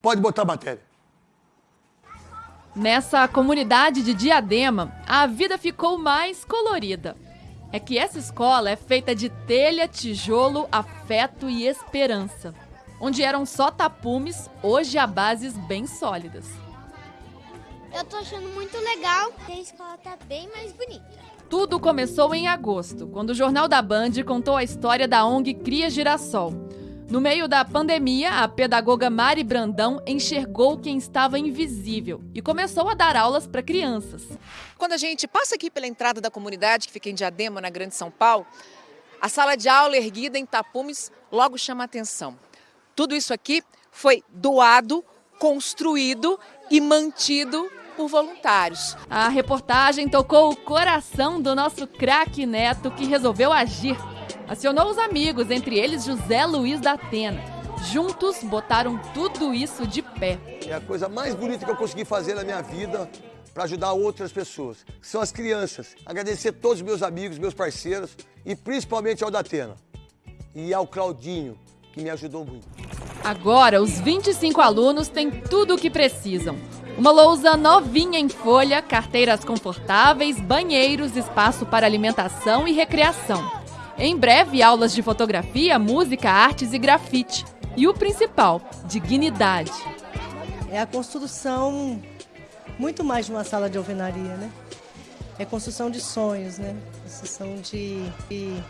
Pode botar a matéria. Nessa comunidade de Diadema, a vida ficou mais colorida. É que essa escola é feita de telha, tijolo, afeto e esperança. Onde eram só tapumes, hoje há bases bem sólidas. Eu tô achando muito legal, a escola tá bem mais bonita. Tudo começou em agosto, quando o Jornal da Band contou a história da ONG Cria Girassol. No meio da pandemia, a pedagoga Mari Brandão enxergou quem estava invisível e começou a dar aulas para crianças. Quando a gente passa aqui pela entrada da comunidade, que fica em Diadema, na Grande São Paulo, a sala de aula erguida em tapumes logo chama atenção. Tudo isso aqui foi doado, construído e mantido por voluntários. A reportagem tocou o coração do nosso craque Neto, que resolveu agir. Acionou os amigos, entre eles José Luiz da Atena. Juntos botaram tudo isso de pé. É a coisa mais bonita que eu consegui fazer na minha vida para ajudar outras pessoas, são as crianças. Agradecer a todos os meus amigos, meus parceiros e principalmente ao Datena e ao Claudinho, que me ajudou muito. Agora, os 25 alunos têm tudo o que precisam. Uma lousa novinha em folha, carteiras confortáveis, banheiros, espaço para alimentação e recreação. Em breve, aulas de fotografia, música, artes e grafite. E o principal, dignidade. É a construção muito mais de uma sala de alvenaria, né? É construção de sonhos, né? Construção de, de,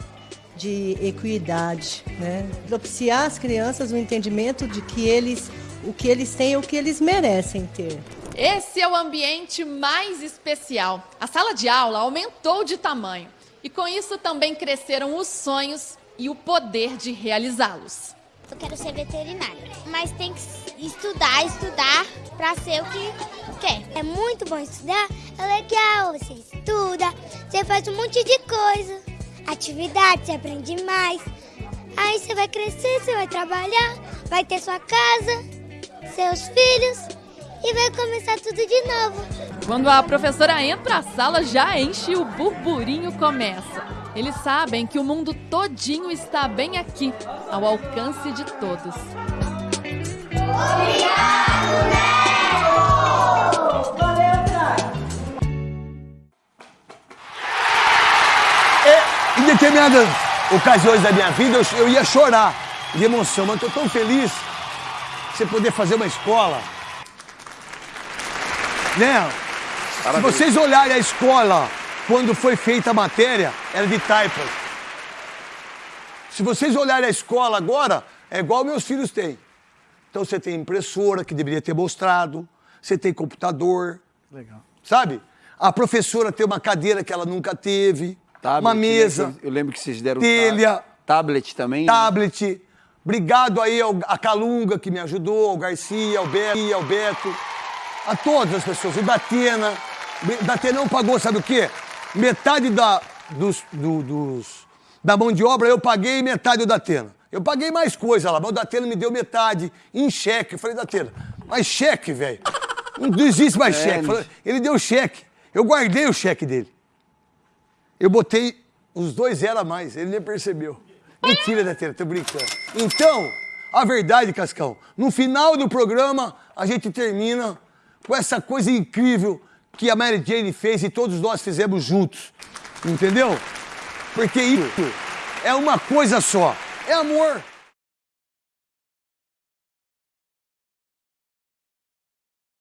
de equidade, né? Propiciar às crianças o entendimento de que eles, o que eles têm é o que eles merecem ter. Esse é o ambiente mais especial. A sala de aula aumentou de tamanho e com isso também cresceram os sonhos e o poder de realizá-los. Eu quero ser veterinária, mas tem que estudar, estudar para ser o que quer. É muito bom estudar, é legal, você estuda, você faz um monte de coisa, atividade, você aprende mais. Aí você vai crescer, você vai trabalhar, vai ter sua casa, seus filhos e vai começar tudo de novo. Quando a professora entra, a sala já enche e o burburinho começa. Eles sabem que o mundo todinho está bem aqui, ao alcance de todos. Obrigado, Em determinadas ocasiões da minha vida, eu, eu ia chorar de emoção, mas estou tão feliz de você poder fazer uma escola né? Se vocês olharem a escola, quando foi feita a matéria, era de taipas. Se vocês olharem a escola agora, é igual meus filhos têm. Então você tem impressora, que deveria ter mostrado, você tem computador. Legal. Sabe? A professora tem uma cadeira que ela nunca teve, Tablet, uma mesa. né? Eu lembro que vocês deram telha, tablet também. né? tablet. Obrigado aí ao, a Calunga que me ajudou, ao Garcia, ao Beto, ao Beto a todas as pessoas. O Datena. O Datena não pagou, sabe o quê? Metade da, dos, do, dos, da mão de obra eu paguei e metade o Datena. Eu paguei mais coisa lá, mas o Datena me deu metade em cheque. Eu falei, Datena, mas cheque, velho. Não existe mais É, cheque. Falei, Ele deu cheque. Eu guardei o cheque dele. Eu botei os dois zero a mais, ele nem percebeu. Mentira, Datena, tô brincando. Então, a verdade, Cascão, no final do programa, a gente termina com essa coisa incrível que a Mary Jane fez e todos nós fizemos juntos. Entendeu? Porque isso é uma coisa só. É amor.